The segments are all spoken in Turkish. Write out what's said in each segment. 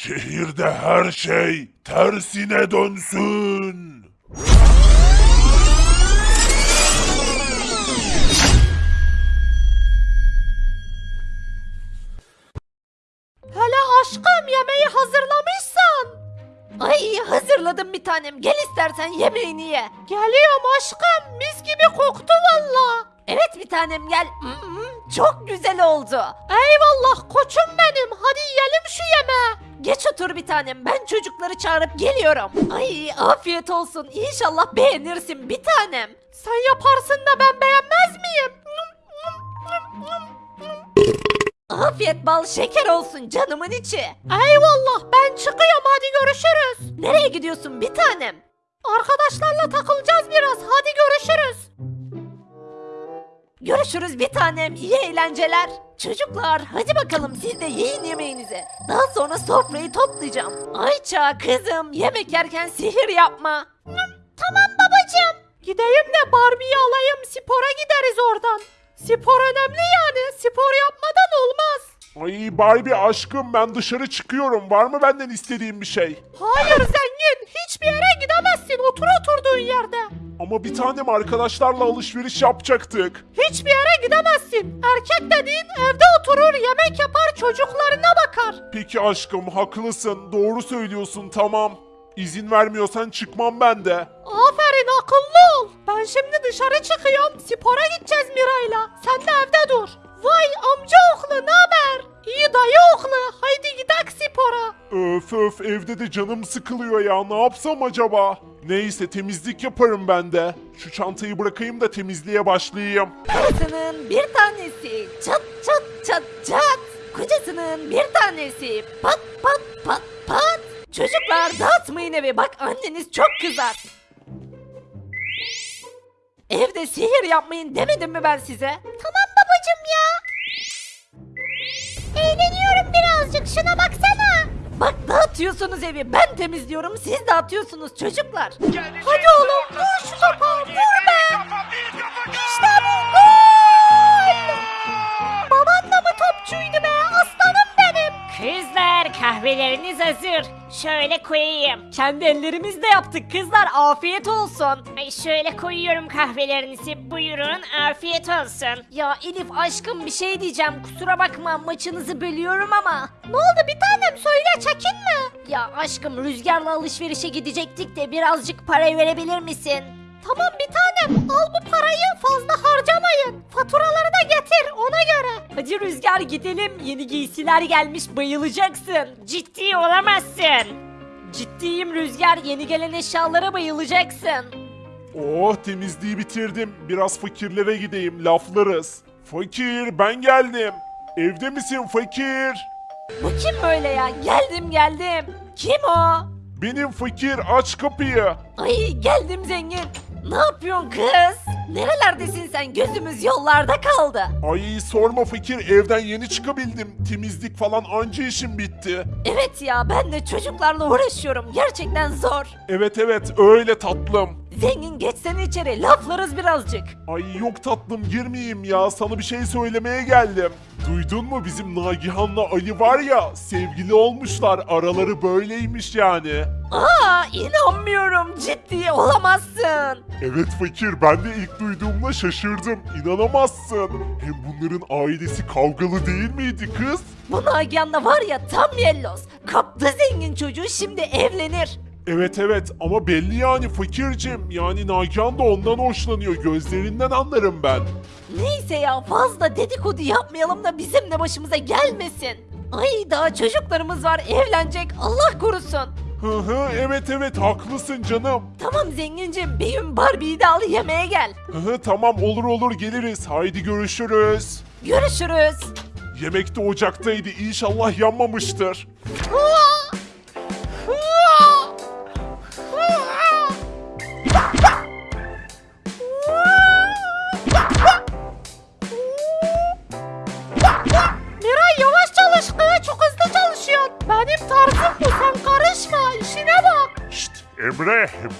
Şehirde her şey tersine dönsün. Hele aşkım yemeği hazırlamışsan. Ay hazırladım bir tanem. Gel istersen yemeğini ye. Geliyorum aşkım. Mis gibi koktu valla. Evet bir tanem gel. Çok güzel oldu. Eyvallah koçum benim. Hadi yiyelim şu yemeği. Geç otur bir tanem. Ben çocukları çağırıp geliyorum. Ay afiyet olsun. İnşallah beğenirsin bir tanem. Sen yaparsın da ben beğenmez miyim? Afiyet bal şeker olsun canımın içi. Eyvallah ben çıkıyorum hadi görüşürüz. Nereye gidiyorsun bir tanem? Arkadaşlarla takılacağız biraz hadi görüşürüz. Görüşürüz bir tanem iyi eğlenceler. Çocuklar hadi bakalım siz de yiyin yemeğinizi. Daha sonra sofrayı toplayacağım. Ayça kızım yemek yerken sihir yapma. Tamam babacığım. Gideyim de Barbie'yi alayım spora gideriz oradan. Spor önemli yani spor yapmadan olmaz. Ay Barbie aşkım ben dışarı çıkıyorum. Var mı benden istediğin bir şey? Hayır zengin hiçbir yere gidemezsin otur oturduğun yerde. Ama bir tanem arkadaşlarla alışveriş yapacaktık. Hiçbir yere gidemezsin. Erkek dediğin evde oturur yemek yapar çocuklarına bakar. Peki aşkım haklısın. Doğru söylüyorsun tamam. İzin vermiyorsan çıkmam ben de. Aferin akıllı ol. Ben şimdi dışarı çıkıyorum spora gideceğiz Miray'la. Sen de evde dur. Vay amca oğlu ne haber? İyi dayı oğlu haydi gidek spora. Öf öf evde de canım sıkılıyor ya. Ne yapsam acaba? Neyse temizlik yaparım ben de. Şu çantayı bırakayım da temizliğe başlayayım. Karısının bir tanesi çat çat çat çat. Kocasının bir tanesi pat pat pat pat. Çocuklar dağıtmayın evi bak anneniz çok kızar. Evde sihir yapmayın demedim mi ben size? Tamam birazcık şuna baksana. Bak dağıtıyorsunuz evi ben temizliyorum siz dağıtıyorsunuz çocuklar. Hadi oğlum kahveleriniz hazır. Şöyle koyayım. Kendi ellerimizle yaptık kızlar afiyet olsun. Ay şöyle koyuyorum kahvelerinizi. Buyurun afiyet olsun. Ya Elif aşkım bir şey diyeceğim kusura bakma maçınızı bölüyorum ama. Ne oldu bir tanem söyle çekinme. Ya aşkım rüzgarla alışverişe gidecektik de birazcık para verebilir misin? Tamam bir tanem al bu parayı fazla harcamayın. Faturaları da getir ona göre. Hadi Rüzgar gidelim yeni giysiler gelmiş bayılacaksın. Ciddi olamazsın. Ciddiyim Rüzgar yeni gelen eşyalara bayılacaksın. Oh temizliği bitirdim. Biraz fakirlere gideyim laflarız. Fakir ben geldim. Evde misin fakir? Bu kim böyle ya? Geldim geldim. Kim o? Benim fakir aç kapıyı. Ay geldim zengin. Ne yapıyorsun kız? Nerelerdesin sen? Gözümüz yollarda kaldı. Ay sorma fakir evden yeni çıkabildim. Temizlik falan anca işim bitti. Evet ya ben de çocuklarla uğraşıyorum. Gerçekten zor. Evet evet öyle tatlım. Zengin geçsene içeri. Laflarız birazcık. Ay yok tatlım girmeyeyim ya sana bir şey söylemeye geldim. Duydun mu bizim Nagihan'la Ali var ya sevgili olmuşlar araları böyleymiş yani. Aa inanmıyorum. Ciddi olamazsın. Evet fakir ben de ilk duyduğumda şaşırdım inanamazsın. Hem bunların ailesi kavgalı değil miydi kız? Bu Nagihan'da var ya tam yellos. Kaptı zengin çocuğu şimdi evlenir. Evet evet ama belli yani fakircim yani Nagihan da ondan hoşlanıyor gözlerinden anlarım ben. Neyse ya fazla dedikodu yapmayalım da bizim de başımıza gelmesin. Ay daha çocuklarımız var evlenecek Allah korusun. Hı hı evet evet haklısın canım. Tamam zengincim bir gün Barbie'yi de al yemeğe gel. Hı hı tamam olur olur geliriz haydi görüşürüz. Görüşürüz. Yemek de ocaktaydı inşallah yanmamıştır. Miray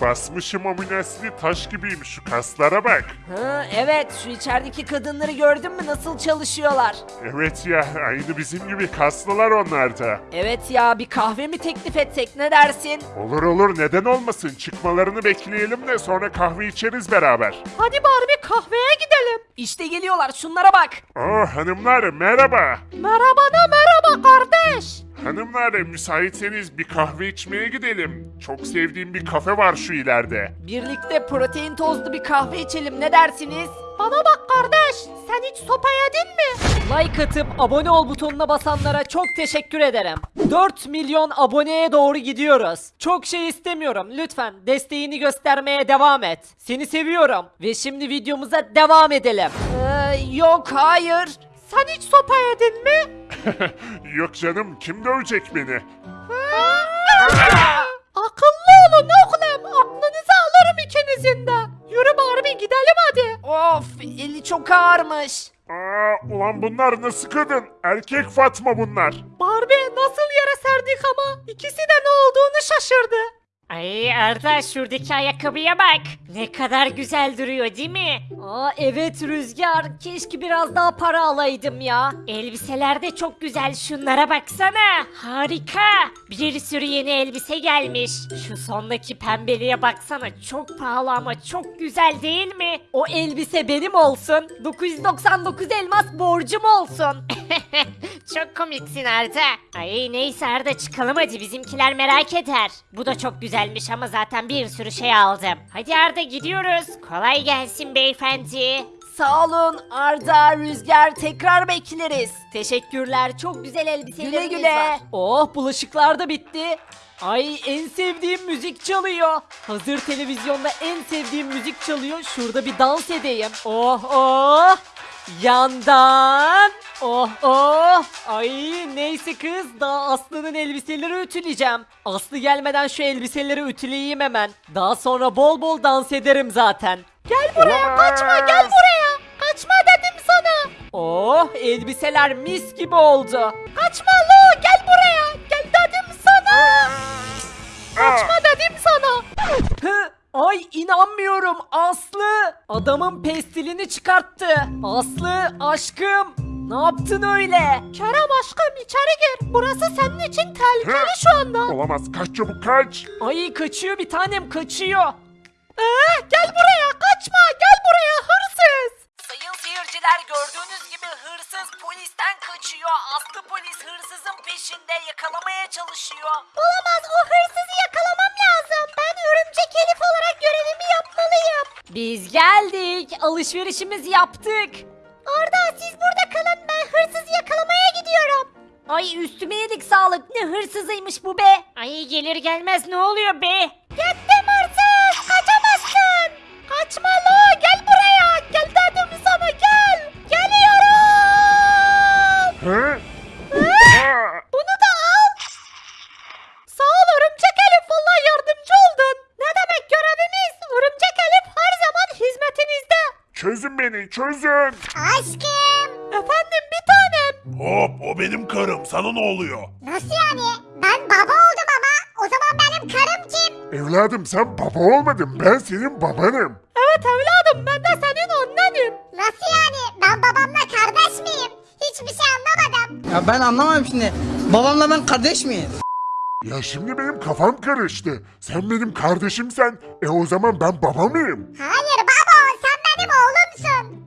basmışım aminoasidi taş gibiyim şu kaslara bak. Ha, evet şu içerideki kadınları gördün mü nasıl çalışıyorlar? Evet ya aynı bizim gibi kaslılar onlar da. Evet ya bir kahve mi teklif etsek ne dersin? Olur olur neden olmasın çıkmalarını bekleyelim de sonra kahve içeriz beraber. Hadi Barbie kahveye gidelim. İşte geliyorlar şunlara bak. Oh hanımlar merhaba. Merhaba da merhaba kardeş. Hanımlar müsaitseniz bir kahve içmeye gidelim. Çok sevdiğim bir kafe var şu ileride. Birlikte protein tozlu bir kahve içelim ne dersiniz? Bana bak kardeş sen hiç sopa yedin mi? Like atıp abone ol butonuna basanlara çok teşekkür ederim. 4 milyon aboneye doğru gidiyoruz. Çok şey istemiyorum lütfen desteğini göstermeye devam et. Seni seviyorum. Ve şimdi videomuza devam edelim. Ee, yok hayır. Sen hiç sopa yedin mi? Yok canım kim dövecek beni? Akıllı olun oğlum. Aklınızı alırım ikinizin de. Yürü Barbie gidelim hadi. Of eli çok ağırmış. Aa, ulan bunlar nasıl kadın? Erkek Fatma bunlar. Barbie nasıl yere serdik ama ikisi de ne olduğunu şaşırdı. Ay Arda şuradaki ayakkabıya bak. Ne kadar güzel duruyor değil mi? Aa evet Rüzgar keşke biraz daha para alaydım ya. Elbiseler de çok güzel şunlara baksana. Harika. Bir sürü yeni elbise gelmiş. Şu sondaki pembeliğe baksana çok pahalı ama çok güzel değil mi? O elbise benim olsun. 999 elmas borcum olsun. çok komiksin Arda. Ay neyse Arda çıkalım hadi bizimkiler merak eder. Bu da çok güzelmiş ama zaten bir sürü şey aldım. Hadi Arda gidiyoruz. Kolay gelsin beyefendi. Sağ olun Arda, Rüzgar tekrar bekleriz. Teşekkürler çok güzel elbiseleriniz güle güle. var. Oh bulaşıklar da bitti. Ay en sevdiğim müzik çalıyor. Hazır televizyonda en sevdiğim müzik çalıyor. Şurada bir dans edeyim. Oh oh. Yandan. Oh oh. Ay neyse kız daha Aslı'nın elbiseleri ütüleyeceğim. Aslı gelmeden şu elbiseleri ütüleyeyim hemen. Daha sonra bol bol dans ederim zaten. Gel buraya kaçma gel buraya. Kaçma dedim sana. Oh elbiseler mis gibi oldu. Kaçma lo gel buraya. Gel dedim sana. Kaçma dedim sana. Hı, Ay inanmıyorum Aslı. Adamın pestilini çıkarttı. Aslı aşkım. Ne yaptın öyle? Kerem aşkım içeri gir. Burası senin için tehlikeli şu anda. Olamaz kaç çabuk kaç. Ay kaçıyor bir tanem kaçıyor. Ee, gel buraya kaçma gel buraya hırsız. Sayın seyirciler gördüğünüz gibi hırsız polisten kaçıyor. Aslı polis hırsızın peşinde yakalamaya çalışıyor. Olamaz o hırsızı yakalamam lazım. Ben örümcek Elif olarak görevimi yapmalıyım. Biz geldik alışverişimizi yaptık. Ay üstüme yedik sağlık ne hırsızıymış bu be. Ay gelir gelmez ne oluyor be? Yettim hırsız! Kaçamazsın! Kaçma lo! Gel buraya! Gel dedim sana gel! Geliyorum! Hı? Bunu da al! Sağ ol Örümcek Elif valla yardımcı oldun. Ne demek görevimiz? Örümcek Elif her zaman hizmetinizde. çözün beni çözün. Aşkım! Efendim. Hop o benim karım sana ne oluyor? Nasıl yani? Ben baba oldum ama o zaman benim karım kim? Evladım sen baba olmadın ben senin babanım. Evet evladım ben de senin annenim. Nasıl yani? Ben babamla kardeş miyim? Hiçbir şey anlamadım. Ya ben anlamam şimdi. Babamla ben kardeş miyiz? Ya şimdi benim kafam karıştı. Sen benim kardeşimsen e o zaman ben baba mıyım? Hayır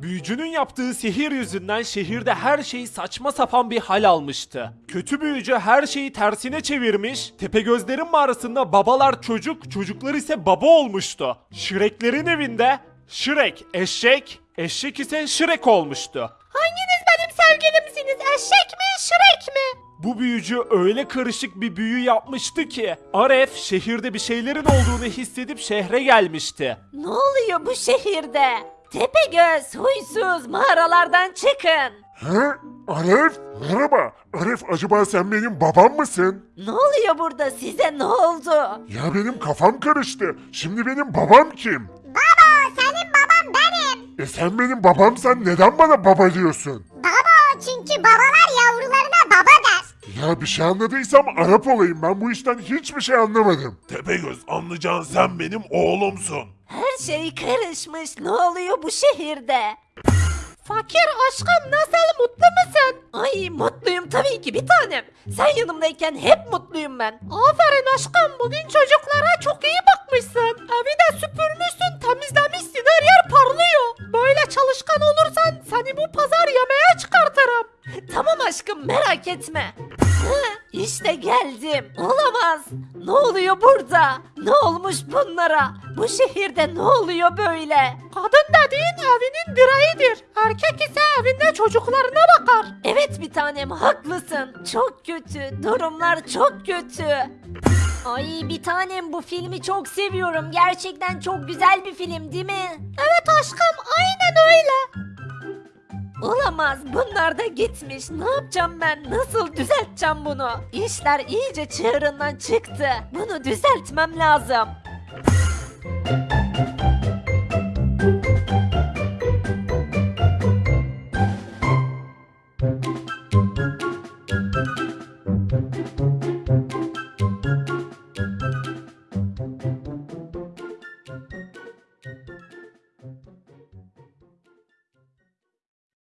Büyücünün yaptığı sihir yüzünden şehirde her şey saçma sapan bir hal almıştı. Kötü büyücü her şeyi tersine çevirmiş, Tepegözlerin mağarasında babalar çocuk, çocuklar ise baba olmuştu. Şireklerin evinde Şirek eşek, eşek ise Şirek olmuştu. Hanginiz benim sevgilimsiniz? Eşek mi, şirek mi? Bu büyücü öyle karışık bir büyü yapmıştı ki Aref şehirde bir şeylerin olduğunu hissedip şehre gelmişti. Ne oluyor bu şehirde? Tepegöz, huysuz, mağaralardan çıkın. He? Aref? Merhaba. Aref acaba sen benim babam mısın? Ne oluyor burada size ne oldu? Ya benim kafam karıştı. Şimdi benim babam kim? Baba senin baban benim. E sen benim babamsan neden bana baba diyorsun? Baba çünkü babalar yavrularına baba der. Ya bir şey anladıysam Arap olayım. Ben bu işten hiçbir şey anlamadım. Tepegöz anlayacağın sen benim oğlumsun. Her şey karışmış. Ne oluyor bu şehirde? Fakir aşkım nasıl mutlu musun? Ay mutluyum tabii ki bir tanem. Sen yanımdayken hep mutluyum ben. Aferin aşkım bugün çocuklara çok iyi bakmışsın. Evi de süpürmüşsün temizlemişsin her yer parlıyor. Böyle çalışkan olursan seni bu pazar yemeğe çıkartırım. Tamam aşkım merak etme. işte geldim. Olamaz. Ne oluyor burada? Ne olmuş bunlara? Bu şehirde ne oluyor böyle? Kadın dediğin evinin direğidir. Erkek ise evinde çocuklarına bakar. Evet bir tanem haklısın. Çok kötü. Durumlar çok kötü. Ay bir tanem bu filmi çok seviyorum. Gerçekten çok güzel bir film değil mi? Evet aşkım aynen öyle. Olamaz bunlar da gitmiş. Ne yapacağım ben? Nasıl düzelteceğim bunu? İşler iyice çığırından çıktı. Bunu düzeltmem lazım.